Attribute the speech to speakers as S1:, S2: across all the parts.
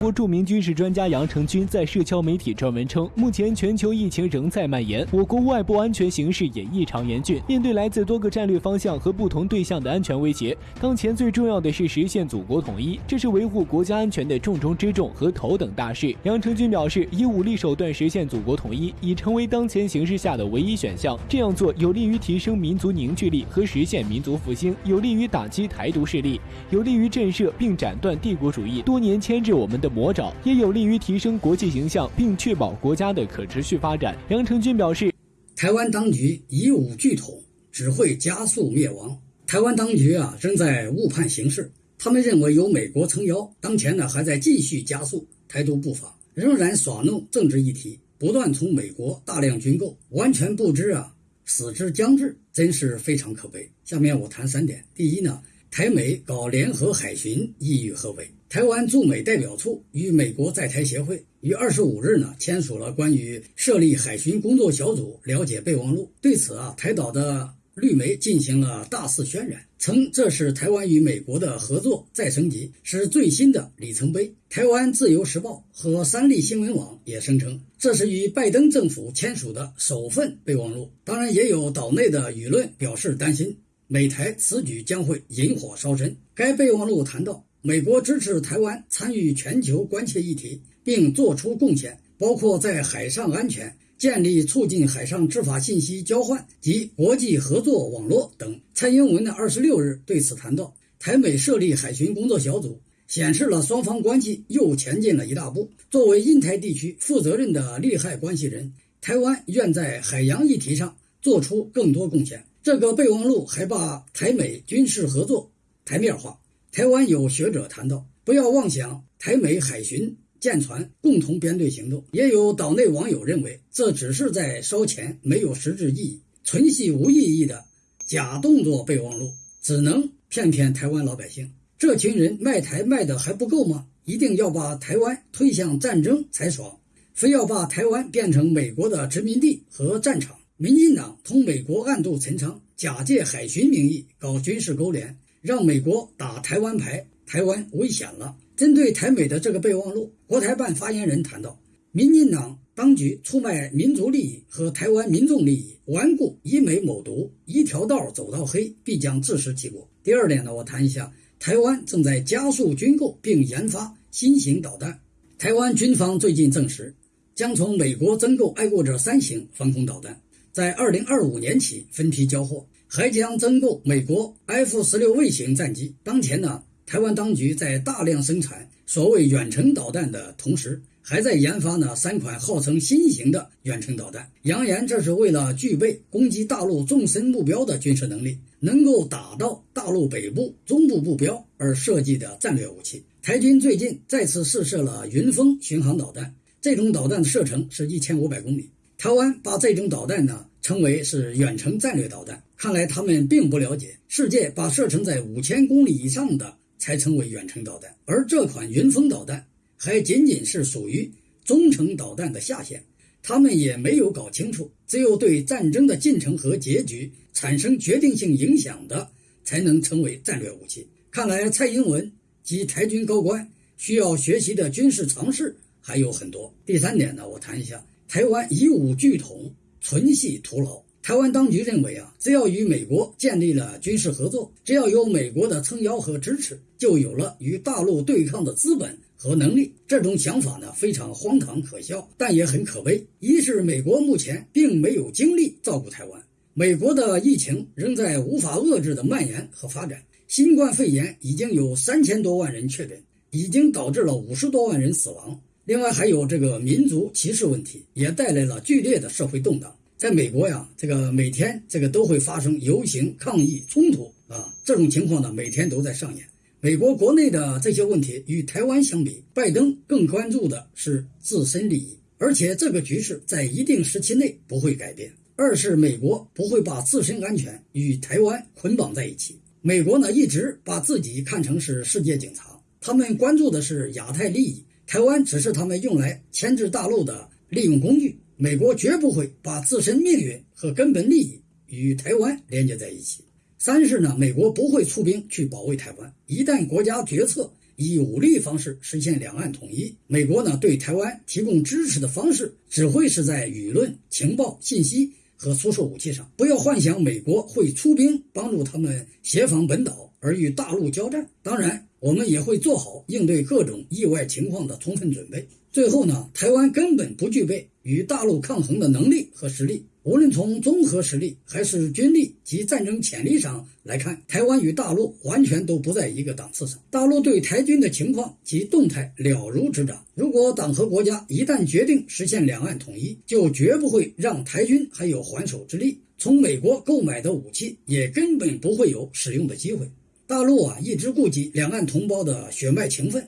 S1: 国著名军事专家杨成军在社交媒体撰文称，目前全球疫情仍在蔓延，我国外部安全形势也异常严峻。面对来自多个战略方向和不同对象的安全威胁，当前最重要的是实现祖国统一，这是维护国家安全的重中之重和头等大事。杨成军表示，以武力手段实现祖国统一已成为当前形势下的唯一选项。这样做有利于提升民族凝聚力和实现民族复兴，有利于打击台独势力，有利于震慑并斩断帝国主义多年牵制我们的。魔爪也有利于提升国际形象，并确保国家的可持续发展。杨成军表示，
S2: 台湾当局以武拒统，只会加速灭亡。台湾当局啊，正在误判形势。他们认为有美国撑腰，当前呢还在继续加速台独步伐，仍然耍弄政治议题，不断从美国大量军购，完全不知啊死之将至，真是非常可悲。下面我谈三点：第一呢。台美搞联合海巡意欲何为？台湾驻美代表处与美国在台协会于二十五日呢签署了关于设立海巡工作小组了解备忘录。对此啊，台岛的绿媒进行了大肆渲染，称这是台湾与美国的合作再升级，是最新的里程碑。台湾自由时报和三立新闻网也声称，这是与拜登政府签署的首份备忘录。当然，也有岛内的舆论表示担心。美台此举将会引火烧身。该备忘录谈到，美国支持台湾参与全球关切议题，并作出贡献，包括在海上安全、建立促进海上执法信息交换及国际合作网络等。蔡英文的二十六日对此谈到，台美设立海巡工作小组，显示了双方关系又前进了一大步。作为印台地区负责任的利害关系人，台湾愿在海洋议题上做出更多贡献。这个备忘录还把台美军事合作台面化。台湾有学者谈到，不要妄想台美海巡舰船共同编队行动。也有岛内网友认为，这只是在烧钱，没有实质意义，纯系无意义的假动作备忘录，只能骗骗台湾老百姓。这群人卖台卖的还不够吗？一定要把台湾推向战争才爽，非要把台湾变成美国的殖民地和战场。民进党同美国暗度陈仓，假借海巡名义搞军事勾连，让美国打台湾牌，台湾危险了。针对台美的这个备忘录，国台办发言人谈到，民进党当局出卖民族利益和台湾民众利益，顽固以美谋独，一条道走到黑，必将自食其果。第二点呢，我谈一下，台湾正在加速军购并研发新型导弹。台湾军方最近证实，将从美国增购爱国者三型防空导弹。在二零二五年起分批交货，还将增购美国 F 十六卫星战机。当前呢，台湾当局在大量生产所谓远程导弹的同时，还在研发呢三款号称新型的远程导弹，扬言这是为了具备攻击大陆纵深目标的军事能力，能够打到大陆北部、中部目标而设计的战略武器。台军最近再次试射了云峰巡航导弹，这种导弹的射程是一千五百公里。台湾把这种导弹呢称为是远程战略导弹，看来他们并不了解世界把射程在五千公里以上的才称为远程导弹，而这款云峰导弹还仅仅是属于中程导弹的下限，他们也没有搞清楚，只有对战争的进程和结局产生决定性影响的才能称为战略武器。看来蔡英文及台军高官需要学习的军事常识还有很多。第三点呢，我谈一下。台湾以武拒统，纯系徒劳。台湾当局认为啊，只要与美国建立了军事合作，只要有美国的撑腰和支持，就有了与大陆对抗的资本和能力。这种想法呢，非常荒唐可笑，但也很可悲。一是美国目前并没有精力照顾台湾，美国的疫情仍在无法遏制的蔓延和发展，新冠肺炎已经有三千多万人确诊，已经导致了五十多万人死亡。另外还有这个民族歧视问题，也带来了剧烈的社会动荡。在美国呀，这个每天这个都会发生游行、抗议、冲突啊，这种情况呢每天都在上演。美国国内的这些问题与台湾相比，拜登更关注的是自身利益，而且这个局势在一定时期内不会改变。二是美国不会把自身安全与台湾捆绑在一起。美国呢一直把自己看成是世界警察，他们关注的是亚太利益。台湾只是他们用来牵制大陆的利用工具，美国绝不会把自身命运和根本利益与台湾连接在一起。三是呢，美国不会出兵去保卫台湾，一旦国家决策以武力方式实现两岸统一。美国呢对台湾提供支持的方式，只会是在舆论、情报、信息和出售武器上。不要幻想美国会出兵帮助他们协防本岛而与大陆交战。当然，我们也会做好应对各种意外情况的充分准备。最后呢，台湾根本不具备与大陆抗衡的能力和实力。无论从综合实力还是军力及战争潜力上来看，台湾与大陆完全都不在一个档次上。大陆对台军的情况及动态了如指掌。如果党和国家一旦决定实现两岸统一，就绝不会让台军还有还手之力。从美国购买的武器也根本不会有使用的机会。大陆啊，一直顾及两岸同胞的血脉情分，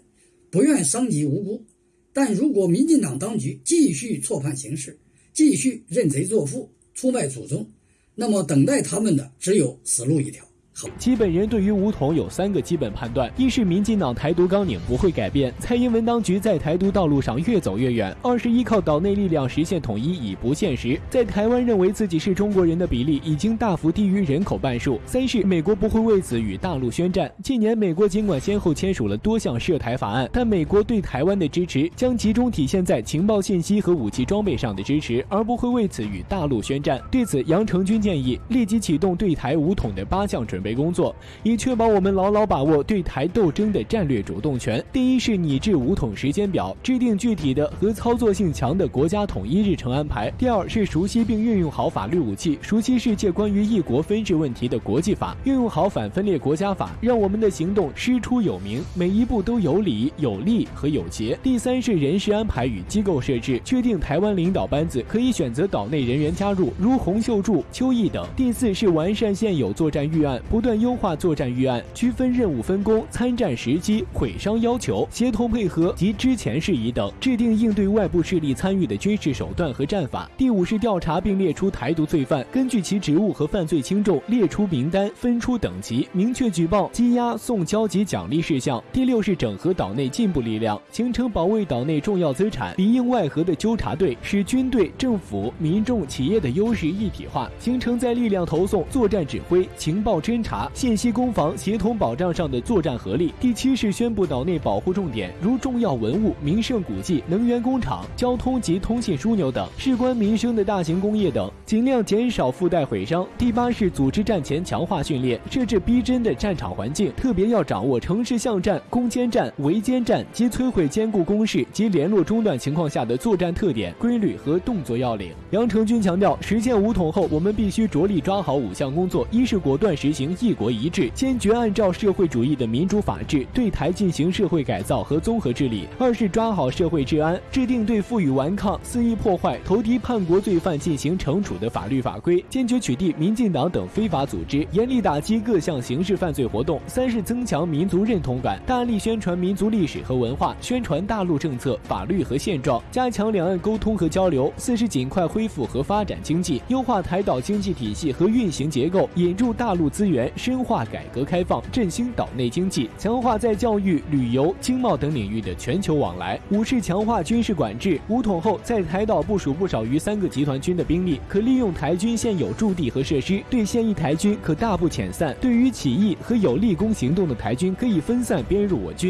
S2: 不愿伤及无辜。但如果民进党当局继续错判形势，继续认贼作父、出卖祖宗，那么等待他们的只有死路一条。
S1: 基本人对于武统有三个基本判断：一是民进党台独纲领不会改变，蔡英文当局在台独道路上越走越远；二是依靠岛内力量实现统一已不现实，在台湾认为自己是中国人的比例已经大幅低于人口半数；三是美国不会为此与大陆宣战。近年，美国尽管先后签署了多项涉台法案，但美国对台湾的支持将集中体现在情报信息和武器装备上的支持，而不会为此与大陆宣战。对此，杨成军建议立即启动对台武统的八项准备。工作以确保我们牢牢把握对台斗争的战略主动权。第一是拟制武统时间表，制定具体的和操作性强的国家统一日程安排。第二是熟悉并运用好法律武器，熟悉世界关于一国分治问题的国际法，运用好反分裂国家法，让我们的行动师出有名，每一步都有理、有利和有节。第三是人事安排与机构设置，确定台湾领导班子可以选择岛内人员加入，如洪秀柱、邱毅等。第四是完善现有作战预案。不断优化作战预案，区分任务分工、参战时机、毁伤要求、协同配合及之前事宜等，制定应对外部势力参与的军事手段和战法。第五是调查并列出台独罪犯，根据其职务和犯罪轻重列出名单，分出等级，明确举报、羁押、送交及奖励事项。第六是整合岛内进步力量，形成保卫岛内重要资产、里应外合的纠察队，使军队、政府、民众、企业的优势一体化，形成在力量投送、作战指挥、情报侦察。信息攻防协同保障上的作战合力。第七是宣布岛内保护重点，如重要文物、名胜古迹、能源工厂、交通及通信枢纽等事关民生的大型工业等，尽量减少附带毁伤。第八是组织战前强化训练，设置逼真的战场环境，特别要掌握城市巷战、攻坚战、围歼战及摧毁坚固工事及联络中断情况下的作战特点、规律和动作要领。杨成军强调，实现武统后，我们必须着力抓好五项工作：一是果断实行。一国一制，坚决按照社会主义的民主法治对台进行社会改造和综合治理；二是抓好社会治安，制定对负隅顽抗、肆意破坏、投敌叛国罪犯进行惩处的法律法规，坚决取缔民进党等非法组织，严厉打击各项刑事犯罪活动；三是增强民族认同感，大力宣传民族历史和文化，宣传大陆政策、法律和现状，加强两岸沟通和交流；四是尽快恢复和发展经济，优化台岛经济体系和运行结构，引入大陆资源源。深化改革开放，振兴岛内经济，强化在教育、旅游、经贸等领域的全球往来。五是强化军事管制。武统后，在台岛部署不少于三个集团军的兵力，可利用台军现有驻地和设施，对现役台军可大步遣散。对于起义和有立功行动的台军，可以分散编入我军。